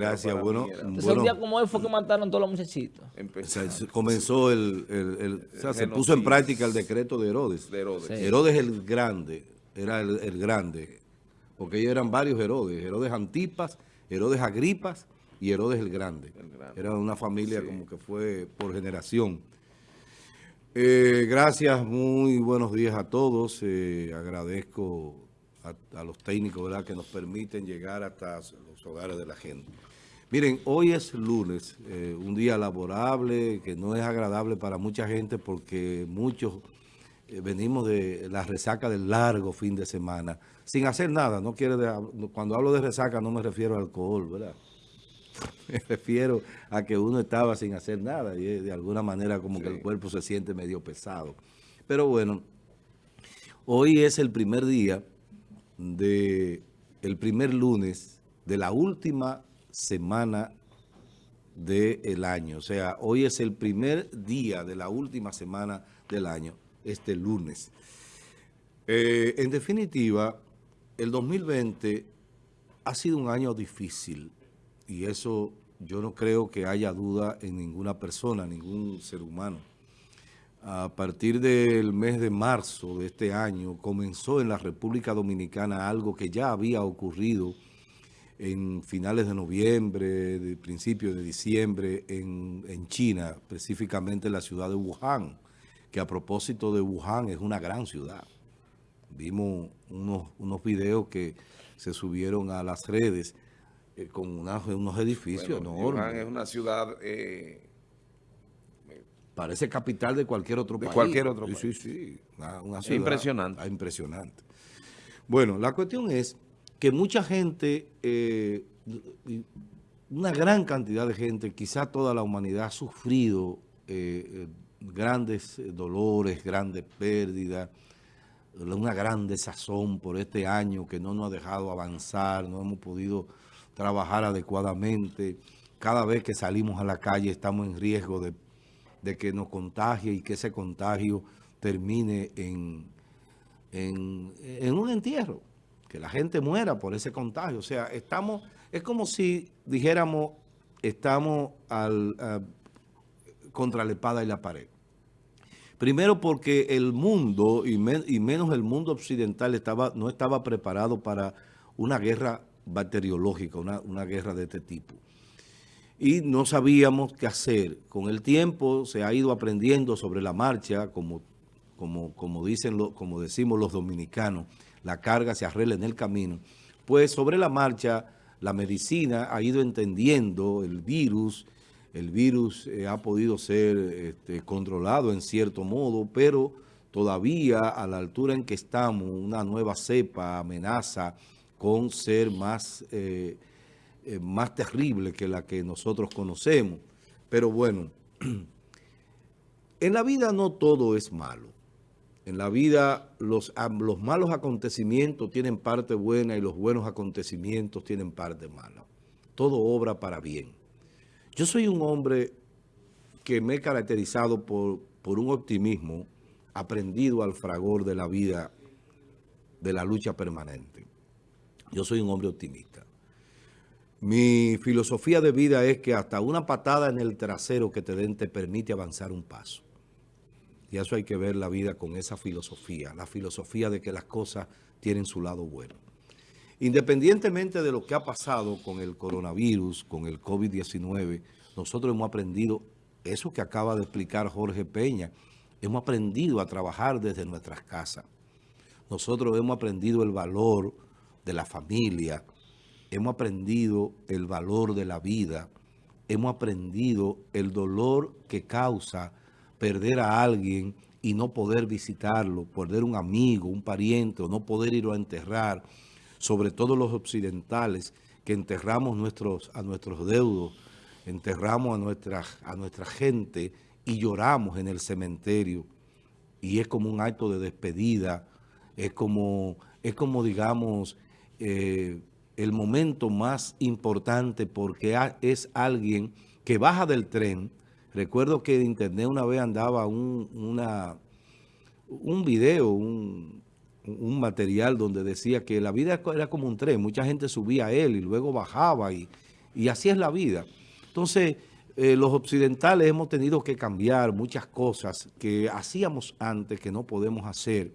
gracias. Bueno, Entonces, bueno, un día como hoy fue que mataron todos los muchachitos. o sea, se comenzó el, el- el- o sea, se puso en práctica el decreto de Herodes. De Herodes. Sí. Herodes el grande, era el, el grande, porque ellos eran varios Herodes, Herodes Antipas, Herodes Agripas y Herodes el grande. El grande. Era una familia como que fue por generación. Eh, gracias, muy buenos días a todos. Eh, agradezco a, a los técnicos ¿verdad? que nos permiten llegar hasta los hogares de la gente. Miren, hoy es lunes, eh, un día laborable que no es agradable para mucha gente porque muchos eh, venimos de la resaca del largo fin de semana sin hacer nada. No quiere de- cuando hablo de resaca no me refiero al alcohol, ¿verdad? Me refiero a que uno estaba sin hacer nada y eh, de alguna manera como que el cuerpo se siente medio pesado. Pero bueno, hoy es el primer día de el primer lunes de la última semana del año. O sea, hoy es el primer día de la última semana del año, este lunes. Eh, en definitiva, el 2020 ha sido un año difícil y eso yo no creo que haya duda en ninguna persona, ningún ser humano. A partir del mes de marzo de este año comenzó en la República Dominicana algo que ya había ocurrido en finales de noviembre, de principios de diciembre en, en China, específicamente en la ciudad de Wuhan, que a propósito de Wuhan es una gran ciudad. Vimos unos, unos videos que se subieron a las redes eh, con unos edificios Bueno, enormes. Wuhan es una ciudad eh, Parece capital de cualquier otro De país. cualquier otro sí, país. Sí, sí, Una, una ciudad impresionante. ah, impresionante. Bueno, la cuestión es que mucha gente, eh, una gran cantidad de gente, quizá toda la humanidad ha sufrido eh, eh, grandes dolores, grandes pérdidas, una gran desazón por este año que no nos ha dejado avanzar, no hemos podido trabajar adecuadamente. Cada vez que salimos a la calle estamos en riesgo de, que nos contagie y que ese contagio termine en un entierro, que la gente muera por ese contagio. O sea, estamos, es como si dijéramos, estamos al, a- contra la espada y la pared. Primero porque el mundo, y menos el mundo occidental, estaba, no estaba preparado para una guerra bacteriológica, una, una guerra de este tipo. Y no sabíamos qué hacer. Con el tiempo se ha ido aprendiendo sobre la marcha, como, como, como, dicen lo- como decimos los dominicanos, la carga se arregla en el camino. Pues sobre la marcha, la medicina ha ido entendiendo el virus, el virus eh, ha podido ser este, controlado en cierto modo, pero todavía a la altura en que estamos, una nueva cepa amenaza con ser más, eh, eh, más terrible que la que nosotros conocemos. Pero bueno, en la vida no todo es malo. En la vida los, malos acontecimientos tienen parte buena y los buenos acontecimientos tienen parte mala. Todo obra para bien. Yo soy un hombre que me he caracterizado por un optimismo aprendido al fragor de la vida, de la lucha permanente. Yo soy un hombre optimista. Mi filosofía de vida es que hasta una patada en el trasero que te den te permite avanzar un paso. Y eso hay que ver la vida con esa filosofía, la filosofía de que las cosas tienen su lado bueno. Independientemente de lo que ha pasado con el coronavirus, con el COVID-19, nosotros hemos aprendido eso que acaba de explicar Jorge Peña, hemos aprendido a trabajar desde nuestras casas. Nosotros hemos aprendido el valor de la familia, hemos aprendido el valor de la vida, hemos aprendido el dolor que causa perder a alguien y no poder visitarlo, perder un amigo, un pariente, o no poder irlo a enterrar, sobre todo los occidentales, que enterramos nuestros, a nuestros deudos, enterramos a nuestra, a nuestra gente y lloramos en el cementerio. Y es como un acto de despedida, es como, es como digamos, eh, el momento más importante porque es alguien que baja del tren. Recuerdo que en internet una vez andaba un, una, un video, un, un material donde decía que la vida era como un tren, mucha gente subía a él y luego bajaba y, Y así es la vida. Entonces, eh, los occidentales hemos tenido que cambiar muchas cosas que hacíamos antes que no podemos hacer.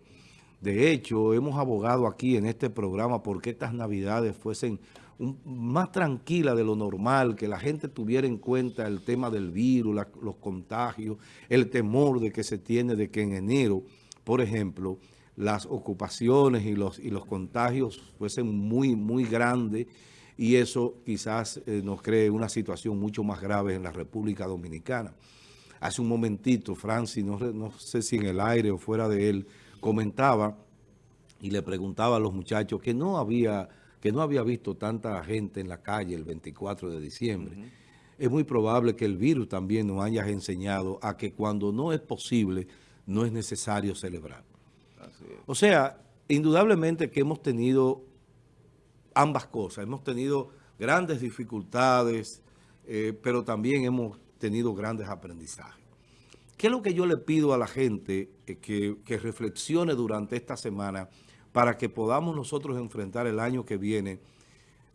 De hecho, hemos abogado aquí en este programa porque estas navidades fuesen más tranquilas de lo normal, que la gente tuviera en cuenta el tema del virus, los contagios, el temor de que se tiene de que en enero, por ejemplo, las ocupaciones y los, y los contagios fuesen muy, muy grandes y eso quizás eh, nos cree una situación mucho más grave en la República Dominicana. Hace un momentito, Francis, no, no sé si en el aire o fuera de él, comentaba y le preguntaba a los muchachos que no había, que no había visto tanta gente en la calle el 24 de diciembre. Es muy probable que el virus también nos haya enseñado a que cuando no es posible, no es necesario celebrar. O sea, indudablemente que hemos tenido ambas cosas. Hemos tenido grandes dificultades, eh, pero también hemos tenido grandes aprendizajes. ¿Qué es lo que yo le pido a la gente eh, que, que, reflexione durante esta semana para que podamos nosotros enfrentar el año que viene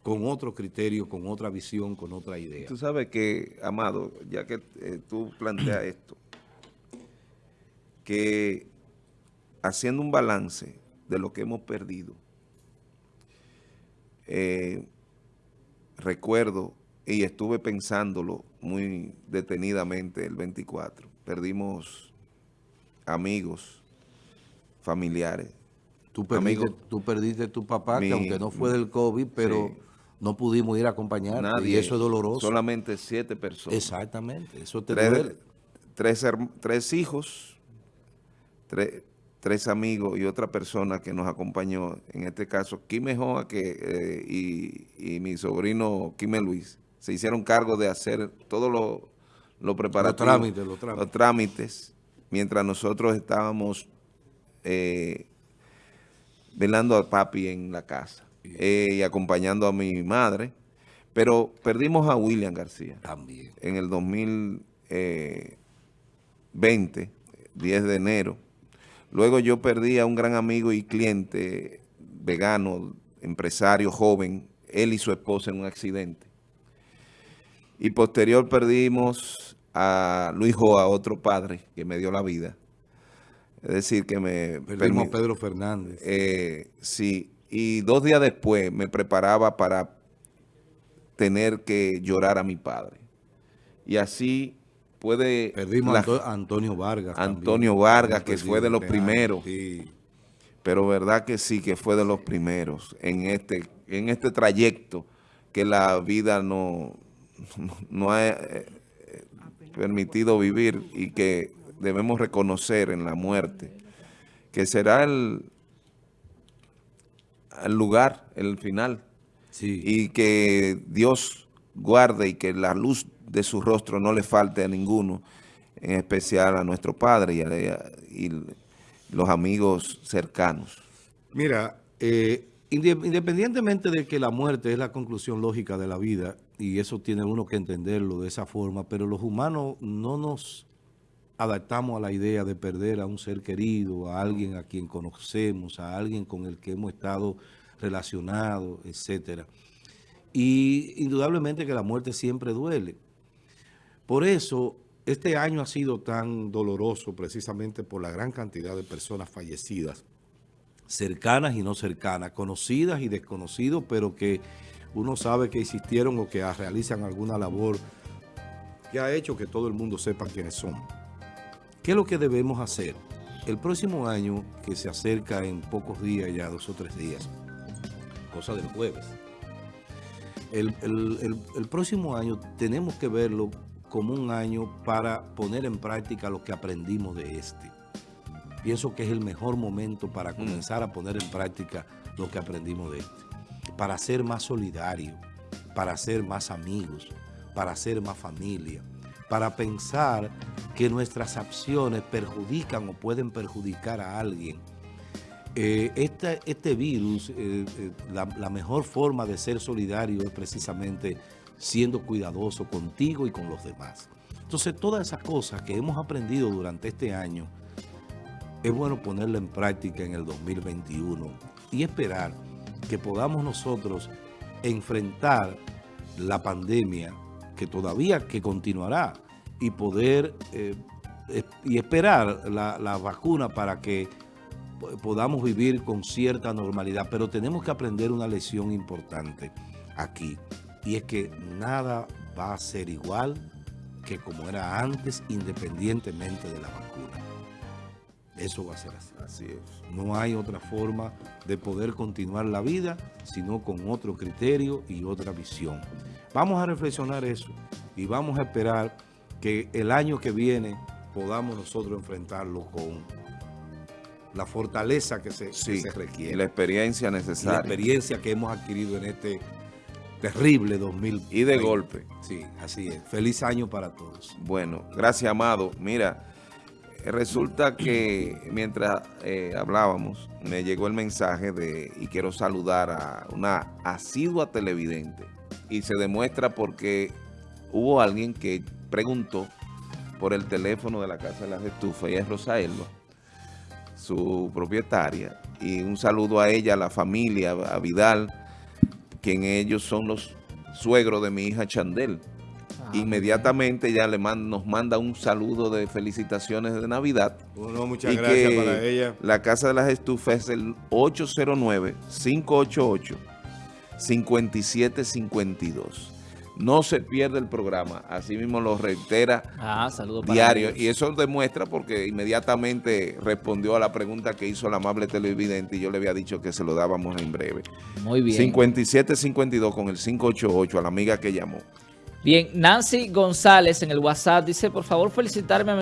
con otro criterio, con otra visión, con otra idea? Tú sabes que, Amado, ya que eh, tú planteas esto, que haciendo un balance de lo que hemos perdido, eh, recuerdo y estuve pensándolo muy detenidamente el 24. Perdimos amigos, familiares. Tú perdiste, tú perdiste tu papá, que aunque no fue del COVID, pero no pudimos ir a acompañar. y eso es doloroso. Solamente siete personas. Exactamente, eso te tres, duele. Tres, tres hijos, tres, tres amigos y otra persona que nos acompañó, en este caso, Quime Joa que, eh, y, y, mi sobrino Quime Luis, se hicieron cargo de hacer todos los lo preparativos, los trámites, los trámites. Los trámites mientras nosotros estábamos eh, velando a papi en la casa eh, y acompañando a mi madre, pero perdimos a William García. También. En el 2020, 10 de enero, Luego yo perdí a un gran amigo y cliente vegano, empresario joven, él y su esposa en un accidente. Y posterior perdimos a Luis Joa, otro padre que me dio la vida. Es decir, que me... Perdimos a Pedro Fernández. Eh, sí, y dos días después me preparaba para tener que llorar a mi padre. Y así puede... Perdimos a Antonio Vargas. Antonio Vargas, que fue de los primeros. Pero verdad que sí, que fue de los primeros en este, en este trayecto que la vida no, no, ha eh, permitido vivir y que debemos reconocer en la muerte, que será el, el lugar, el final. Y que Dios guarde y que la luz de su rostro no le falte a ninguno, en especial a nuestro padre y, y los amigos cercanos. Mira, eh, independientemente de que la muerte es la conclusión lógica de la vida, y eso tiene uno que entenderlo de esa forma, pero los humanos no nos adaptamos a la idea de perder a un ser querido, a alguien a quien conocemos, a alguien con el que hemos estado relacionados, etcétera. Y indudablemente que la muerte siempre duele. Por eso, este año ha sido tan doloroso precisamente por la gran cantidad de personas fallecidas, cercanas y no cercanas, conocidas y desconocidos, pero que uno sabe que existieron o que realizan alguna labor que ha hecho que todo el mundo sepa quiénes son. ¿Qué es lo que debemos hacer? El próximo año, que se acerca en pocos días, ya dos o tres días, cosa del jueves, el, el próximo año tenemos que verlo como un año para poner en práctica lo que aprendimos de este. Pienso que es el mejor momento para mm. comenzar a poner en práctica lo que aprendimos de este. Para ser más solidario, para ser más amigos, para ser más familia, para pensar que nuestras acciones perjudican o pueden perjudicar a alguien. Eh, este, virus, eh, eh, la, la mejor forma de ser solidario es precisamente siendo cuidadoso contigo y con los demás. Entonces, todas esas cosas que hemos aprendido durante este año, es bueno ponerla en práctica en el 2021 y esperar que podamos nosotros enfrentar la pandemia, que todavía que continuará, y poder eh, y esperar la, la vacuna para que po- podamos vivir con cierta normalidad. Pero tenemos que aprender una lección importante aquí, y es que nada va a ser igual que como era antes, independientemente de la vacuna. Eso va a ser así. Así es. No hay otra forma de poder continuar la vida, sino con otro criterio y otra visión. Vamos a reflexionar eso y vamos a esperar que el año que viene podamos nosotros enfrentarlo con la fortaleza que se, que Sí, se requiere. y la experiencia y la necesaria. experiencia que hemos adquirido en este terrible 2020. Y de golpe. Sí, así es. Feliz año para todos. Bueno, gracias, Amado. Mira, resulta que mientras eh, hablábamos, me llegó el mensaje de, y quiero saludar a una asidua televidente, y se demuestra porque hubo alguien que preguntó por el teléfono de la Casa de las Estufas, y es Rosa Elba, su propietaria, y un saludo a ella, a la familia, a Vidal, quien ellos son los suegros de mi hija Chandel. Ah, Inmediatamente ya le man- nos manda un saludo de felicitaciones de Navidad. Bueno, muchas y gracias que para ella. La Casa de las Estufas es el 809-588-5752. No se pierde el programa, así mismo lo reitera Ah, para diario. ellos. Y eso demuestra porque inmediatamente respondió a la pregunta que hizo la amable televidente y yo le había dicho que se lo dábamos en breve. Muy bien. 5752 con el 588 a la amiga que llamó. Bien, Nancy González en el WhatsApp dice, por favor felicitarme a mi